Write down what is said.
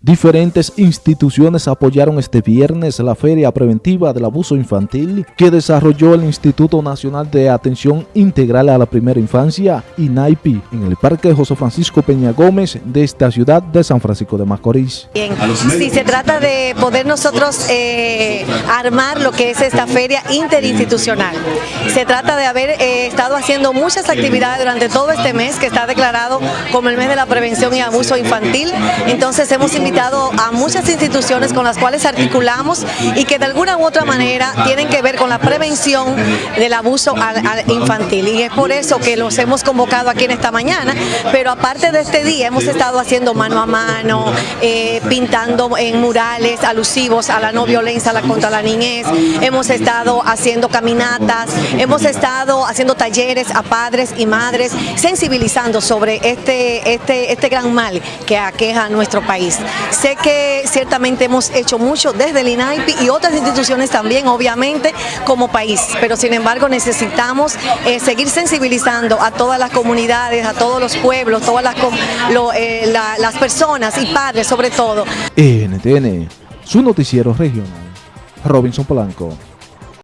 Diferentes instituciones apoyaron este viernes la Feria Preventiva del Abuso Infantil que desarrolló el Instituto Nacional de Atención Integral a la Primera Infancia, INAIPI, en el Parque José Francisco Peña Gómez de esta ciudad de San Francisco de Macorís. Bien, si se trata de poder nosotros eh, armar lo que es esta feria interinstitucional. Se trata de haber eh, estado haciendo muchas actividades durante todo este mes que está declarado como el mes de la prevención y abuso infantil. Entonces hemos invitado a muchas instituciones con las cuales articulamos y que de alguna u otra manera tienen que ver con la prevención del abuso infantil. Y es por eso que los hemos convocado aquí en esta mañana, pero aparte de este día hemos estado haciendo mano a mano, eh, pintando en murales alusivos a la no violencia contra la niñez, hemos estado haciendo caminatas, hemos estado haciendo talleres a padres y madres, sensibilizando sobre este, este, este gran mal que aqueja a nuestro país. Sé que ciertamente hemos hecho mucho desde el INAIPI y otras instituciones también, obviamente, como país, pero sin embargo necesitamos eh, seguir sensibilizando a todas las comunidades, a todos los pueblos, todas las, eh, las personas y padres sobre todo. NTN, su noticiero regional, Robinson Polanco.